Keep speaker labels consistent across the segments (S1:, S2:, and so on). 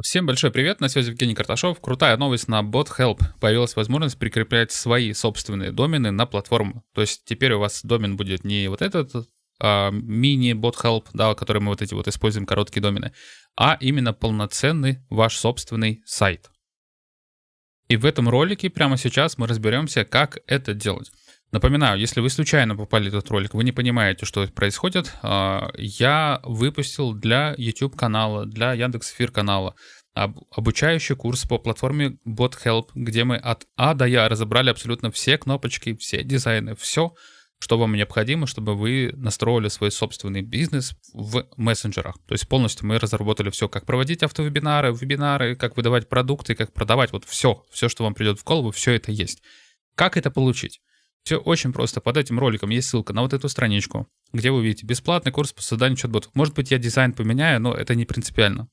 S1: Всем большой привет, на связи Евгений Карташов. Крутая новость на BotHelp. Появилась возможность прикреплять свои собственные домены на платформу. То есть теперь у вас домен будет не вот этот а, мини-BotHelp, да, который мы вот эти вот используем, короткие домены, а именно полноценный ваш собственный сайт. И в этом ролике прямо сейчас мы разберемся, как это делать. Напоминаю, если вы случайно попали в этот ролик, вы не понимаете, что происходит, а, я выпустил для YouTube канала, для Яндекс.Эфир канала обучающий курс по платформе BotHelp, где мы от А до Я разобрали абсолютно все кнопочки, все дизайны, все, что вам необходимо, чтобы вы настроили свой собственный бизнес в мессенджерах. То есть полностью мы разработали все, как проводить автовебинары, вебинары, как выдавать продукты, как продавать, вот все, все, что вам придет в голову, все это есть. Как это получить? Все очень просто. Под этим роликом есть ссылка на вот эту страничку, где вы видите бесплатный курс по созданию чат-ботов. Может быть, я дизайн поменяю, но это не принципиально.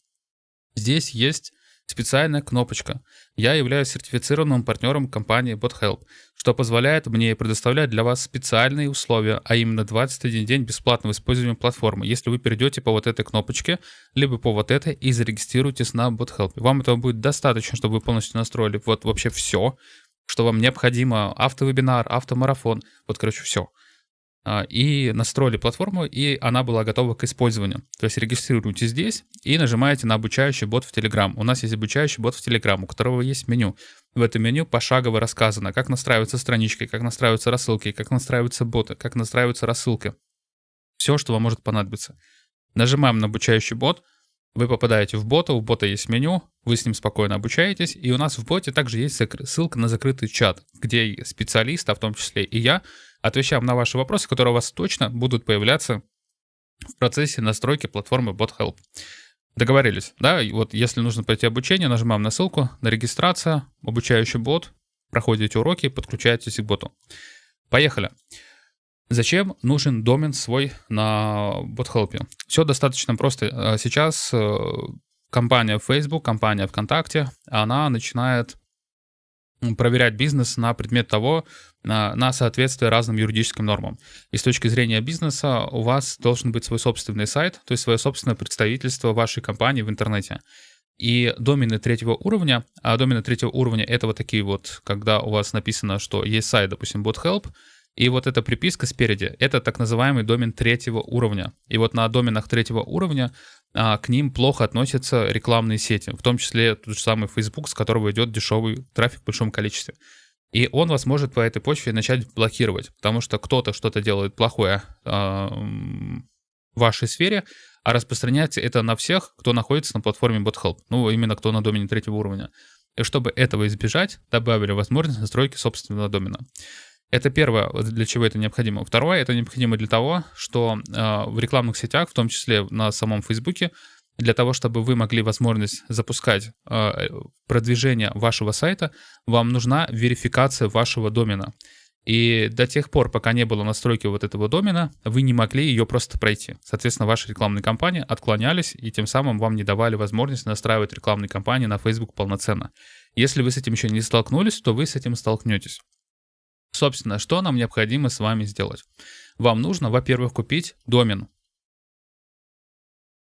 S1: Здесь есть специальная кнопочка. Я являюсь сертифицированным партнером компании BotHelp, что позволяет мне предоставлять для вас специальные условия, а именно 21 день бесплатного использования платформы, если вы перейдете по вот этой кнопочке, либо по вот этой и зарегистрируетесь на BotHelp. Вам этого будет достаточно, чтобы вы полностью настроили вот вообще все, что вам необходимо, автовебинар, автомарафон, вот, короче, все. А, и настроили платформу, и она была готова к использованию. То есть регистрируйтесь здесь и нажимаете на обучающий бот в Telegram. У нас есть обучающий бот в Telegram, у которого есть меню. В этом меню пошагово рассказано, как настраиваются странички, как настраиваются рассылки, как настраиваются боты, как настраиваются рассылки. Все, что вам может понадобиться. Нажимаем на обучающий бот — вы попадаете в бота, у бота есть меню, вы с ним спокойно обучаетесь, и у нас в боте также есть ссылка на закрытый чат, где специалисты, а в том числе и я, отвечаем на ваши вопросы, которые у вас точно будут появляться в процессе настройки платформы BotHelp. Договорились, да? И вот если нужно пройти обучение, нажимаем на ссылку на регистрация, обучающий бот, проходите уроки, подключаетесь к боту. Поехали. Зачем нужен домен свой на BotHelp? Все достаточно просто. Э, сейчас э, компания Facebook, компания ВКонтакте, она начинает проверять бизнес на предмет того, на, на соответствие разным юридическим нормам. И с точки зрения бизнеса у вас должен быть свой собственный сайт, то есть свое собственное представительство вашей компании в интернете. И домены третьего уровня, а домены третьего уровня это вот такие вот, когда у вас написано, что есть сайт, допустим, BotHelp, и вот эта приписка спереди, это так называемый домен третьего уровня. И вот на доменах третьего уровня а, к ним плохо относятся рекламные сети, в том числе тот же самый Facebook, с которого идет дешевый трафик в большом количестве. И он вас может по этой почве начать блокировать, потому что кто-то что-то делает плохое а, в вашей сфере, а распространяется это на всех, кто находится на платформе BotHelp, ну именно кто на домене третьего уровня. И чтобы этого избежать, добавили возможность настройки собственного домена. Это первое, для чего это необходимо. Второе, это необходимо для того, что э, в рекламных сетях, в том числе на самом Фейсбуке, для того, чтобы вы могли возможность запускать э, продвижение вашего сайта, вам нужна верификация вашего домена. И до тех пор, пока не было настройки вот этого домена, вы не могли ее просто пройти. Соответственно, ваши рекламные кампании отклонялись, и тем самым вам не давали возможность настраивать рекламные кампании на Facebook полноценно. Если вы с этим еще не столкнулись, то вы с этим столкнетесь. Собственно, что нам необходимо с вами сделать? Вам нужно, во-первых, купить домен.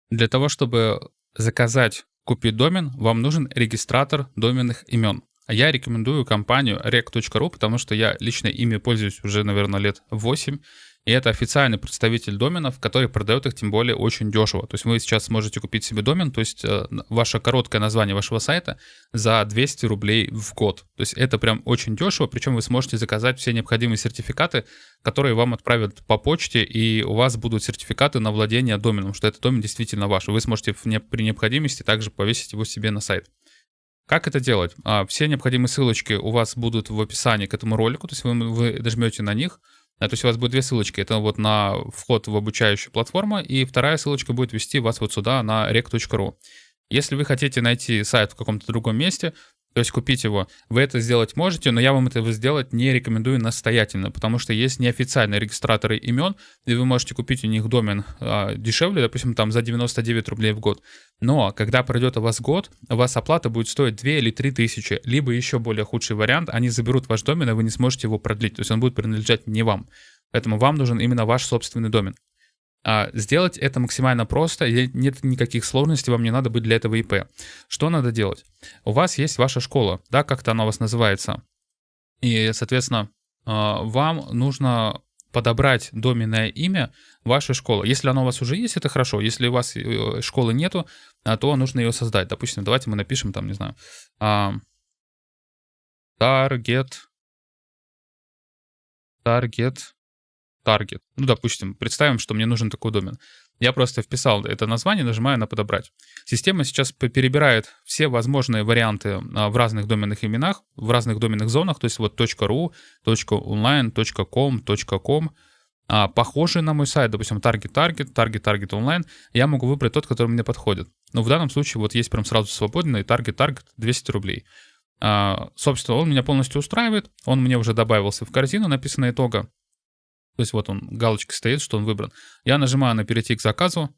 S1: Для того, чтобы заказать, купить домен, вам нужен регистратор доменных имен. Я рекомендую компанию rec.ru, потому что я лично ими пользуюсь уже, наверное, лет 8. И это официальный представитель доменов, который продает их тем более очень дешево. То есть вы сейчас сможете купить себе домен, то есть э, ваше короткое название вашего сайта за 200 рублей в год. То есть это прям очень дешево, причем вы сможете заказать все необходимые сертификаты, которые вам отправят по почте, и у вас будут сертификаты на владение доменом, что этот домен действительно ваш. Вы сможете при необходимости также повесить его себе на сайт. Как это делать? А, все необходимые ссылочки у вас будут в описании к этому ролику, то есть вы, вы нажмете на них, то есть у вас будет две ссылочки. Это вот на вход в обучающую платформу, и вторая ссылочка будет вести вас вот сюда на rec.ru. Если вы хотите найти сайт в каком-то другом месте, то есть купить его, вы это сделать можете, но я вам этого сделать не рекомендую настоятельно, потому что есть неофициальные регистраторы имен, и вы можете купить у них домен а, дешевле, допустим, там за 99 рублей в год. Но когда пройдет у вас год, у вас оплата будет стоить 2 или 3 тысячи, либо еще более худший вариант, они заберут ваш домен, и вы не сможете его продлить, то есть он будет принадлежать не вам. Поэтому вам нужен именно ваш собственный домен. А, сделать это максимально просто, нет никаких сложностей, вам не надо быть для этого ИП. Что надо делать? У вас есть ваша школа, да, как-то она у вас называется. И, соответственно, а, вам нужно подобрать доменное имя вашей школы. Если оно у вас уже есть, это хорошо. Если у вас э, школы нету, а, то нужно ее создать. Допустим, давайте мы напишем там, не знаю, target, target, target. Ну, допустим, представим, что мне нужен такой домен. Я просто вписал это название, нажимаю на «Подобрать». Система сейчас перебирает все возможные варианты а, в разных доменных именах, в разных доменных зонах, то есть вот .ru, .online, .com, .com, а, похожие на мой сайт, допустим, Target Target, Target Target Online, я могу выбрать тот, который мне подходит. Но в данном случае вот есть прям сразу свободный Target Target 200 рублей. А, собственно, он меня полностью устраивает, он мне уже добавился в корзину, написано итога. То есть вот он, галочка стоит, что он выбран. Я нажимаю на «Перейти к заказу»,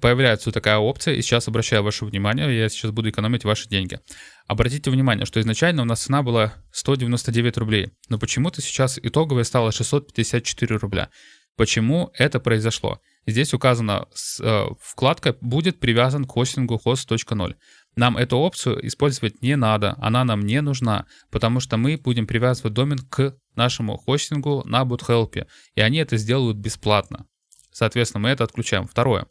S1: появляется такая опция, и сейчас обращаю ваше внимание, я сейчас буду экономить ваши деньги. Обратите внимание, что изначально у нас цена была 199 рублей, но почему-то сейчас итоговая стала 654 рубля. Почему это произошло? Здесь указана э, вкладка «Будет привязан к хостингу host.0». Нам эту опцию использовать не надо, она нам не нужна, потому что мы будем привязывать домен к нашему хостингу на BootHelp, и они это сделают бесплатно. Соответственно, мы это отключаем. Второе.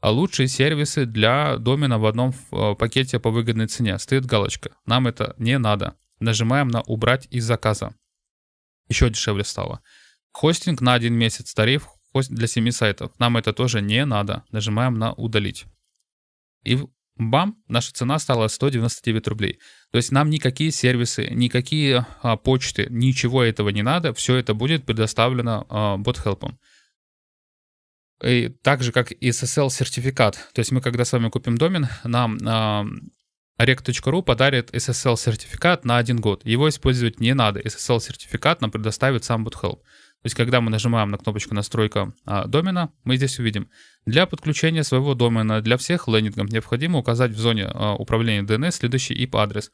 S1: А лучшие сервисы для домена в одном э, пакете по выгодной цене. Стоит галочка. Нам это не надо. Нажимаем на «Убрать из заказа». Еще дешевле стало. Хостинг на один месяц. Тариф для 7 сайтов. Нам это тоже не надо. Нажимаем на «Удалить». И бам, наша цена стала 199 рублей. То есть нам никакие сервисы, никакие а, почты, ничего этого не надо, все это будет предоставлено а, BotHelp. И так же, как и SSL-сертификат. То есть мы, когда с вами купим домен, нам а, rec.ru подарит SSL-сертификат на один год. Его использовать не надо. SSL-сертификат нам предоставит сам BotHelp. То есть, когда мы нажимаем на кнопочку «Настройка а, домена», мы здесь увидим, для подключения своего домена для всех лендингов необходимо указать в зоне а, управления DNS следующий IP-адрес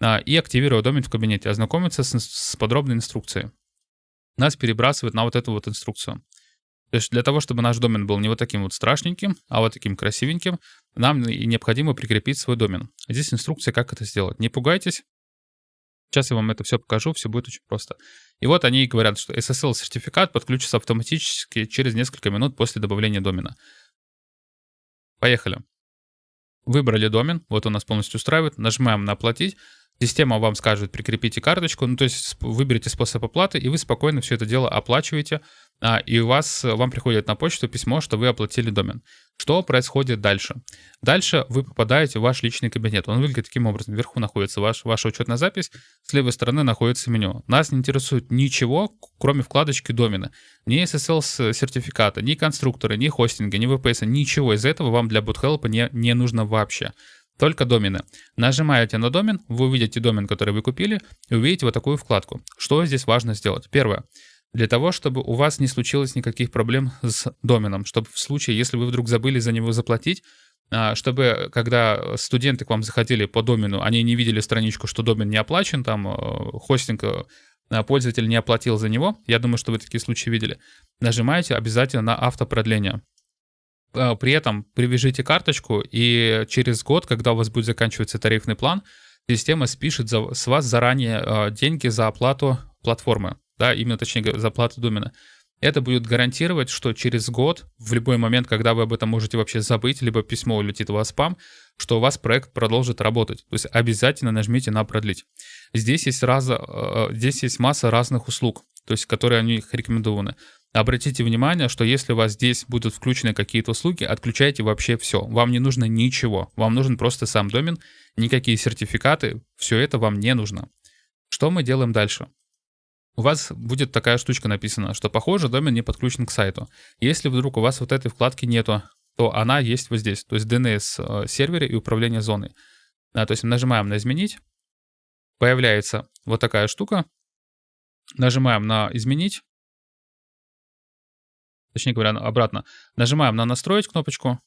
S1: а, и активировать домен в кабинете, ознакомиться с, с подробной инструкцией. Нас перебрасывает на вот эту вот инструкцию. То есть для того, чтобы наш домен был не вот таким вот страшненьким, а вот таким красивеньким, нам необходимо прикрепить свой домен. Здесь инструкция, как это сделать. Не пугайтесь, Сейчас я вам это все покажу, все будет очень просто. И вот они говорят, что SSL-сертификат подключится автоматически через несколько минут после добавления домена. Поехали. Выбрали домен, вот он нас полностью устраивает, нажимаем на «Оплатить», Система вам скажет, прикрепите карточку, ну то есть выберите способ оплаты, и вы спокойно все это дело оплачиваете, а, и у вас, вам приходит на почту письмо, что вы оплатили домен. Что происходит дальше? Дальше вы попадаете в ваш личный кабинет. Он выглядит таким образом. Вверху находится ваш, ваша учетная запись, с левой стороны находится меню. Нас не интересует ничего, кроме вкладочки домена. Ни SSL-сертификата, ни конструктора, ни хостинга, ни VPS, ничего из этого вам для BootHelp не, не нужно вообще. Только домены. Нажимаете на домен, вы увидите домен, который вы купили, и увидите вот такую вкладку. Что здесь важно сделать? Первое. Для того, чтобы у вас не случилось никаких проблем с доменом, чтобы в случае, если вы вдруг забыли за него заплатить, а, чтобы когда студенты к вам заходили по домену, они не видели страничку, что домен не оплачен, там э, хостинг э, пользователь не оплатил за него, я думаю, что вы такие случаи видели, нажимаете обязательно на автопродление. А, при этом привяжите карточку, и через год, когда у вас будет заканчиваться тарифный план, система спишет за, с вас заранее а, деньги за оплату платформы, да, именно точнее за оплату домена. Это будет гарантировать, что через год, в любой момент, когда вы об этом можете вообще забыть, либо письмо улетит у вас в спам, что у вас проект продолжит работать. То есть обязательно нажмите на продлить. Здесь есть, раз, а, здесь есть масса разных услуг, то есть которые они рекомендованы. Обратите внимание, что если у вас здесь будут включены какие-то услуги, отключайте вообще все. Вам не нужно ничего. Вам нужен просто сам домен, никакие сертификаты, все это вам не нужно. Что мы делаем дальше? У вас будет такая штучка написана, что похоже домен не подключен к сайту. Если вдруг у вас вот этой вкладки нету, то она есть вот здесь, то есть DNS э, сервере и управление зоной. Да, то есть нажимаем на изменить, появляется вот такая штука, нажимаем на изменить, точнее говоря, обратно. Нажимаем на «Настроить» кнопочку.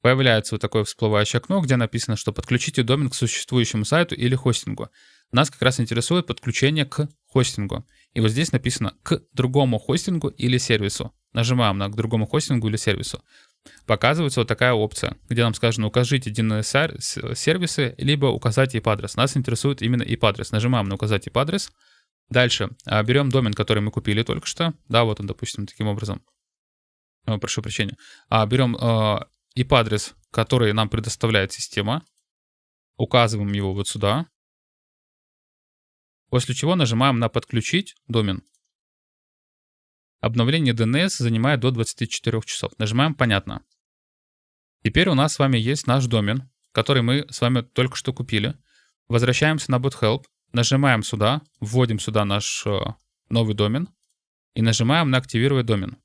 S1: Появляется вот такое всплывающее окно, где написано, что подключите домен к существующему сайту или хостингу. Нас как раз интересует подключение к хостингу. И вот здесь написано «к другому хостингу или сервису». нажимаем на к другому хостингу или сервису, показывается вот такая опция, где нам сказано укажите DNS-сервисы, либо указать IP-адрес. Нас интересует именно IP-адрес. Нажимаем на указать IP-адрес. Дальше а, берем домен, который мы купили только что. Да, вот он, допустим, таким образом. О, прошу прощения. А, берем IP-адрес, который нам предоставляет система. Указываем его вот сюда. После чего нажимаем на «Подключить домен». Обновление DNS занимает до 24 часов. Нажимаем «Понятно». Теперь у нас с вами есть наш домен, который мы с вами только что купили. Возвращаемся на BotHelp, нажимаем сюда, вводим сюда наш э, новый домен и нажимаем на «Активировать домен».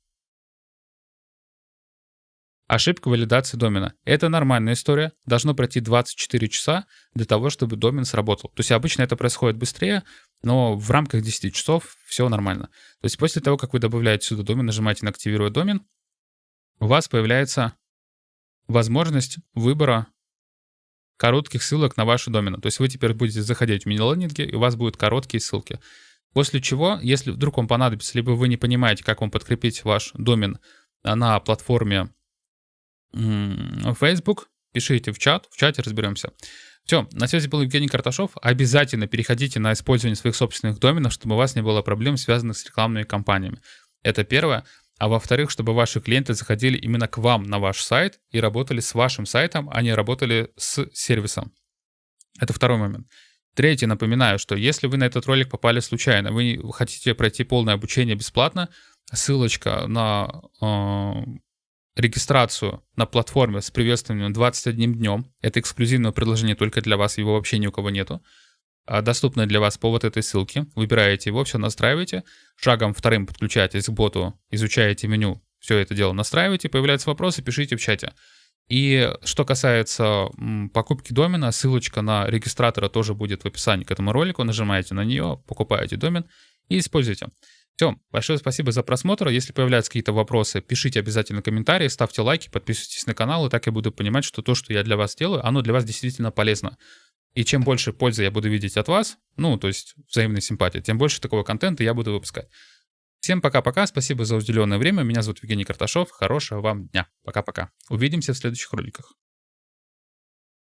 S1: Ошибка валидации домена. Это нормальная история. Должно пройти 24 часа для того, чтобы домен сработал. То есть обычно это происходит быстрее, но в рамках 10 часов все нормально. То есть после того, как вы добавляете сюда домен, нажимаете на «Активировать домен», у вас появляется возможность выбора коротких ссылок на вашу домен. То есть вы теперь будете заходить в мини-лендинги, и у вас будут короткие ссылки. После чего, если вдруг вам понадобится, либо вы не понимаете, как вам подкрепить ваш домен на платформе Facebook, пишите в чат, в чате разберемся. Все, на связи был Евгений Карташов. Обязательно переходите на использование своих собственных доменов, чтобы у вас не было проблем, связанных с рекламными кампаниями. Это первое. А во-вторых, чтобы ваши клиенты заходили именно к вам на ваш сайт и работали с вашим сайтом, а не работали с сервисом. Это второй момент. Третий, напоминаю, что если вы на этот ролик попали случайно, вы хотите пройти полное обучение бесплатно, ссылочка на э, регистрацию на платформе с приветствованием 21 днем. Это эксклюзивное предложение только для вас, его вообще ни у кого нету. А, доступное для вас по вот этой ссылке. Выбираете его, все настраиваете. Шагом вторым подключаетесь к боту, изучаете меню, все это дело настраиваете. Появляются вопросы, пишите в чате. И что касается покупки домена, ссылочка на регистратора тоже будет в описании к этому ролику. Нажимаете на нее, покупаете домен и используйте. Все, большое спасибо за просмотр. Если появляются какие-то вопросы, пишите обязательно комментарии, ставьте лайки, подписывайтесь на канал, и так я буду понимать, что то, что я для вас делаю, оно для вас действительно полезно. И чем больше пользы я буду видеть от вас, ну, то есть взаимной симпатии, тем больше такого контента я буду выпускать. Всем пока-пока, спасибо за уделенное время. Меня зовут Евгений Карташов. Хорошего вам дня. Пока-пока. Увидимся в следующих роликах.